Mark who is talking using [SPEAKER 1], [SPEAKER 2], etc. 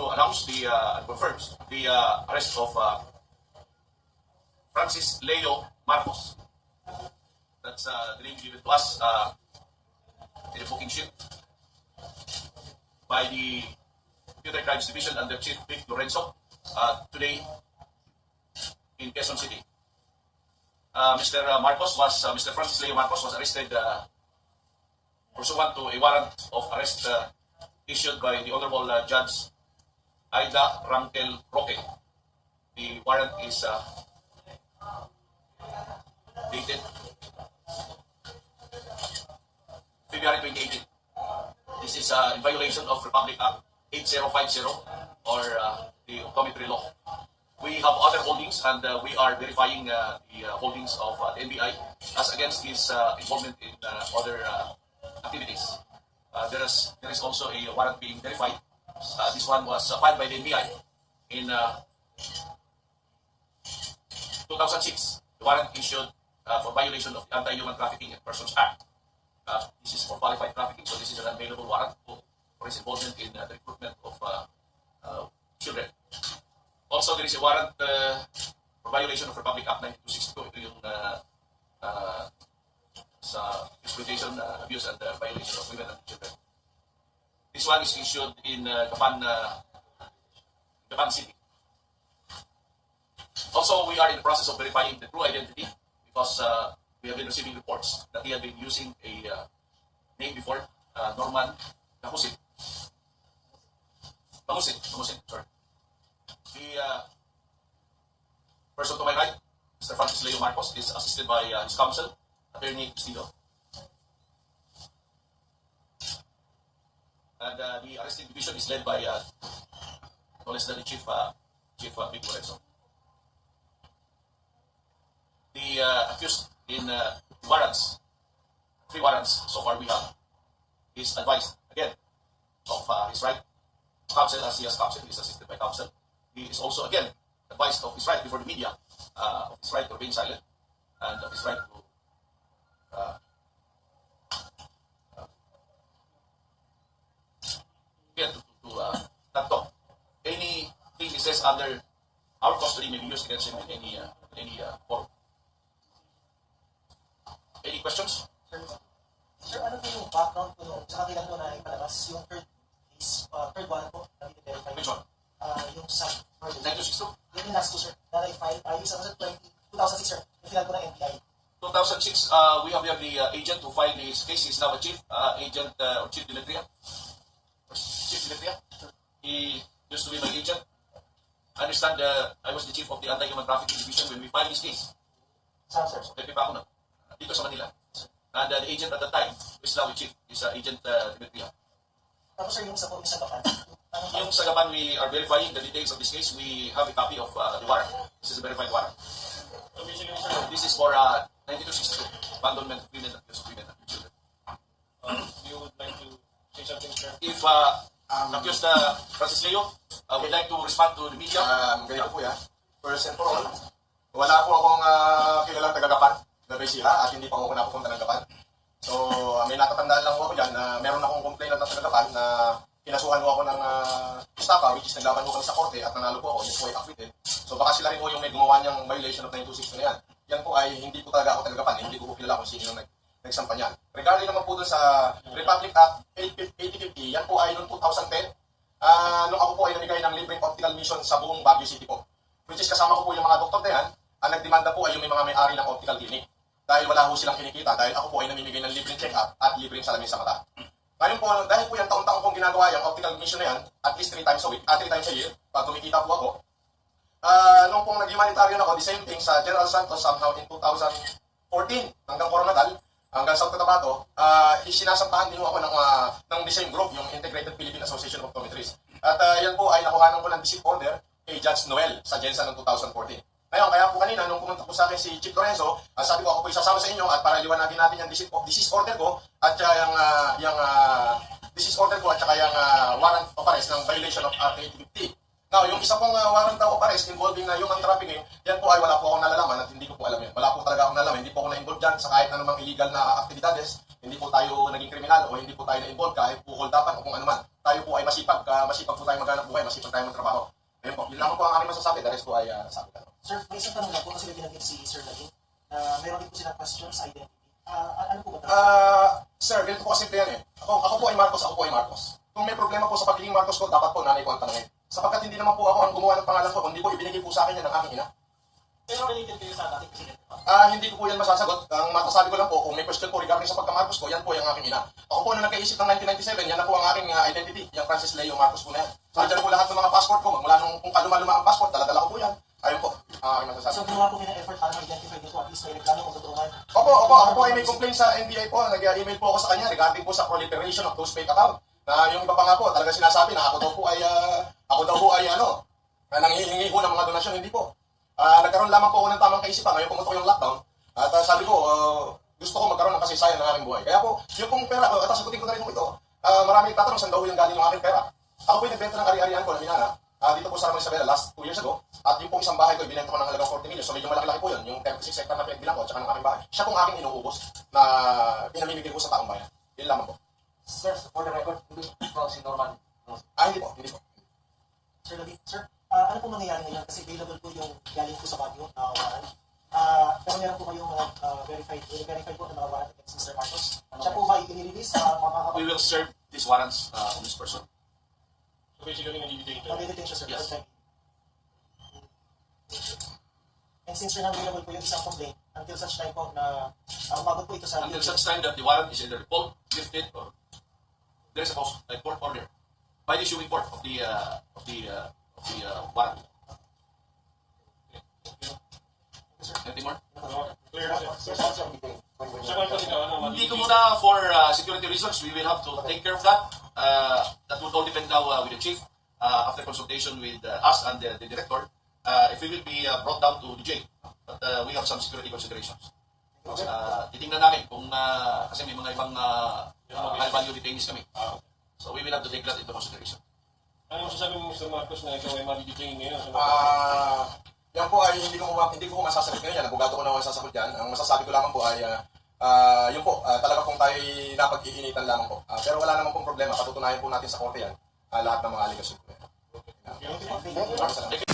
[SPEAKER 1] to announce the uh, confirms the uh, arrest of uh, Francis Leo Marcos. That's uh, the name given to us uh, in the booking sheet by the Computer Crimes Division under Chief Vic Lorenzo uh, today in Quezon City. Uh, Mr. Marcos was, Mr. Francis Leo Marcos was arrested uh, pursuant to a warrant of arrest issued by the Honorable uh, Judge Aida Rangel Roque. The warrant is uh, dated February 2018. This is uh, in violation of Republic Act 8050 or uh, the optometry law. We have other holdings and uh, we are verifying uh, the uh, holdings of uh, the NBI as against his involvement in other activities. There is there is also a warrant being verified. Uh, this one was uh, filed by the NBI in uh, 2006. The warrant issued uh, for violation of the Anti-Human Trafficking and Persons Act. Uh, this is for qualified trafficking, so this is an available warrant for, his involvement in uh, the recruitment of uh, children. Also, there is a warrant for violation of Republic Act 9262. Ito yung sa exploitation, abuse, and violation of women and children. This one is issued in uh, Gapan, uh, City. Also, we are in the process of verifying the true identity because uh, we have been receiving reports that he had been using a uh, name before, uh, Norman Kahusit. Kahusit, Kahusit, sorry. The uh, person to my right, Mr. Francis Leo Marcos, is assisted by uh, his counsel, Attorney Castillo. And uh, the arresting division is led by uh, the Chief, uh, Chief uh, Vic Lorenzo. The uh, accused in uh, warrants, three warrants so far we have, is advised again of uh, his right counsel as he has counsel, he is assisted by counsel. He is also again advised of his right before the media, uh, of his right to remain silent, and of his right to uh, uh, again to, to, to uh, not talk. Anything he says under our custody may be used against him in any uh, any uh, forum. Any questions?
[SPEAKER 2] Sir, sir, ano po yung background po noon? Sa kanila po na ipalabas yung third case, uh, third one po, na verify
[SPEAKER 1] Which one?
[SPEAKER 2] Uh, yung sa murder.
[SPEAKER 1] 9262?
[SPEAKER 2] Yung last two, sir, na na-file, uh, yung sa 20, 2006, sir, yung final po ng NBI.
[SPEAKER 1] 2006, uh, we have here the uh, agent who filed his case. He's now a chief, uh, agent uh, or chief Dimitria. Chief Dimitria. He used to be my. I understand uh, I was the chief of the anti-human trafficking division when we filed this case.
[SPEAKER 2] Saan, sir?
[SPEAKER 1] So, pepe na. Dito sa Manila. And uh, the agent at the time, who is now a chief, is uh, agent uh, Dimitria.
[SPEAKER 2] Tapos, sir, yung sa po, yung sa Gapan. Ano ba?
[SPEAKER 1] Yung sa Gapan, we are verifying the details of this case. We have a copy of uh, the warrant. This is a verified warrant. This is for uh, 9262, abandonment of women and abuse of women and children.
[SPEAKER 3] Um, you would like to say something, sir?
[SPEAKER 1] If uh, accused uh, Francis Leo uh, would like to respond to the media,
[SPEAKER 4] Um, ganito po yan. First and for all, wala po akong uh, kilalang taga-Gapan na Besira at hindi pa ako napupunta ng Gapan. So, uh, may natatandaan lang po ako dyan na meron akong complaint na taga-Gapan na kinasuhan ko ako ng uh, estafa which is naglaban ko kami sa korte at nanalo po ako, yun po ay acquitted. So, baka sila rin po yung may gumawa niyang violation of 926 na yan. Yan po ay hindi po talaga ako taga-Gapan, hindi ko po kilala kung sino yung nag nagsampa niyan. Regarding naman po dun sa Republic Act 8050, yan po ay noong 2010, Ah, nung ako po ay namigay ng libreng optical mission sa buong Baguio City po. Which is kasama ko po yung mga doktor na yan, ang nagdemanda po ay yung may mga may-ari ng optical clinic. Dahil wala ho silang kinikita, dahil ako po ay namimigay ng libreng check-up at libreng salamin sa mata. Ngayon po, dahil po yan taon-taon kong ginagawa yung optical mission na yan, at least 3 times a week, at 3 times a year, pag kumikita po ako, Ah, nung pong nag-humanitarian ako, the same thing sa General Santos somehow in 2014 hanggang Coronadal, hanggang South Cotabato, uh, sinasampahan din ho ako ng, ah, ng the group, yung Integrated Philippine Association of Optometrists. At ah, yan po ay nakuhanan ko ng visit order kay Judge Noel sa Jensen noong 2014. Ngayon, kaya po kanina, nung pumunta po sa akin si Chief Lorenzo, ah, sabi ko ako po isasama sa inyo at para liwanagin natin yung disease, disease order ko at saka yung, ah, yung ah, disease order ko at saka yung ah, warrant of arrest ng violation of Act 850. Now, yung isa pong uh, warrant of arrest involving na human trafficking, yan po ay wala po akong nalalaman at hindi ko po alam yan. Wala po talaga akong nalalaman. Hindi po ako na-involved dyan sa kahit anumang illegal na aktibidades. Hindi po tayo naging kriminal o hindi po tayo na-involve kahit po hold dapat o kung ano man. Tayo po ay masipag, ka, masipag po tayo maghanap buhay, masipag tayo magtrabaho. Ayun po, yun lang po ang aking masasabi. The rest po ay uh, nasabi ka.
[SPEAKER 2] Sir, may isang tanong lang po kasi may binanggit si Sir Lagin na meron din po silang question sa identity. Ah, ano po ba?
[SPEAKER 4] Ah, sir, ganito po kasi yan eh. Ako, ako po ay Marcos, ako po ay Marcos. Kung may problema po sa pagiging Marcos ko, dapat po nanay ko ang tanongin. Sapagkat hindi naman po ako ang gumawa ng pangalan ko, kundi po ibinigay po sa akin yan ng aking ina.
[SPEAKER 2] Pero related kayo sa dating presidente pa.
[SPEAKER 4] Ah, hindi ko po yan masasagot. Ang masasabi ko lang po, kung may question po regarding sa pagka-Marcos ko, yan po yung aking ina. Ako po nung nagkaisip ng 1997, yan na po ang aking ah, identity, yung Francis Leo Marcos po na yan. So, andyan po lahat ng mga passport ko, mula nung kung kaluma-luma ang passport, dala-dala ko po yan. Ayun po, ang aking masasabi.
[SPEAKER 2] So ginawa po kayo ng effort para ma-identify nito at least may reklamo kung totoo.
[SPEAKER 4] Opo, opo, ako po ay may complaint sa NBI po. Nag-email po ako sa kanya regarding po sa proliferation of those fake account. Na yung iba pa nga po, talaga sinasabi na ako daw po ay, ah, ako daw po ay ano, na nanghihingi po ng mga donasyon, hindi po. Ah, nagkaroon lamang po ako ng tamang kaisipan ngayon pumutok yung lockdown. At ah, sabi ko, ah, gusto ko magkaroon ng kasaysayan ng aking buhay. Kaya po, yung pong pera, uh, at sagutin ko na rin po ito, ah, marami tatanong saan daw yung galing yung aking pera. Ako po yung nagbenta ng ari-arian ko na minana, ah, dito po sa Ramon Isabela last 2 years ago. At yung pong isang bahay ko, ibinenta ko ng halagang 40 million. So medyo malaki-laki po yun, yung 36 hectare na pinagbilang ko at saka ng aking bahay. Siya pong aking inuubos na pinamimigay ko sa taong bayan. Yun lamang po.
[SPEAKER 5] Sir, for the record, hindi ko si Norman.
[SPEAKER 4] Ah, hindi po, hindi po.
[SPEAKER 2] Sir Lagin, sir, ah, ano po mangyayari ngayon kasi available po yung galing po sa Baguio na warrant. Ah, pero meron po kayong mga ah, verified, verified po na mga warrant against Mr. Marcos. Siya po ba i-release sa
[SPEAKER 1] We
[SPEAKER 2] makakapag-
[SPEAKER 1] will serve these warrants uh, on this person.
[SPEAKER 3] So basically, nalilitate na.
[SPEAKER 2] Mag-detain siya, sir.
[SPEAKER 1] Yes.
[SPEAKER 2] time. And since available po yung isang complaint, until such time po na uh, umabot po ito sa
[SPEAKER 1] Until such time that the warrant is either pulled, lifted, or there is a post, a court order by the issuing court of the uh, of the uh, of the uh, warrant. Anything more?
[SPEAKER 5] Hindi.
[SPEAKER 1] Ko muna for uh, security reasons, we will have to take care of that. Uh, that would all depend now uh, with the chief uh, after consultation with uh, us and the, the director. Uh, if we will be uh, brought down to the but uh, we have some security considerations. Uh, titingnan namin kung uh, kasi may mga ibang uh, uh, value detainees kami.
[SPEAKER 3] Ah,
[SPEAKER 1] So we will have to take that into consideration.
[SPEAKER 3] Ano masasabi mo, Mr. Marcos, na ikaw ay madidetain ngayon?
[SPEAKER 4] Ah, yan po ay hindi ko hindi ko masasagot ngayon yan. Abogado ko na ako sasagot yan. Ang masasabi ko lamang po ay ah, ah, yun po, ah, talaga pong tayo napag-iinitan lamang po. Ah, pero wala namang pong problema. Patutunayan po natin sa korte yan ah, lahat ng mga aligasyon po. salamat.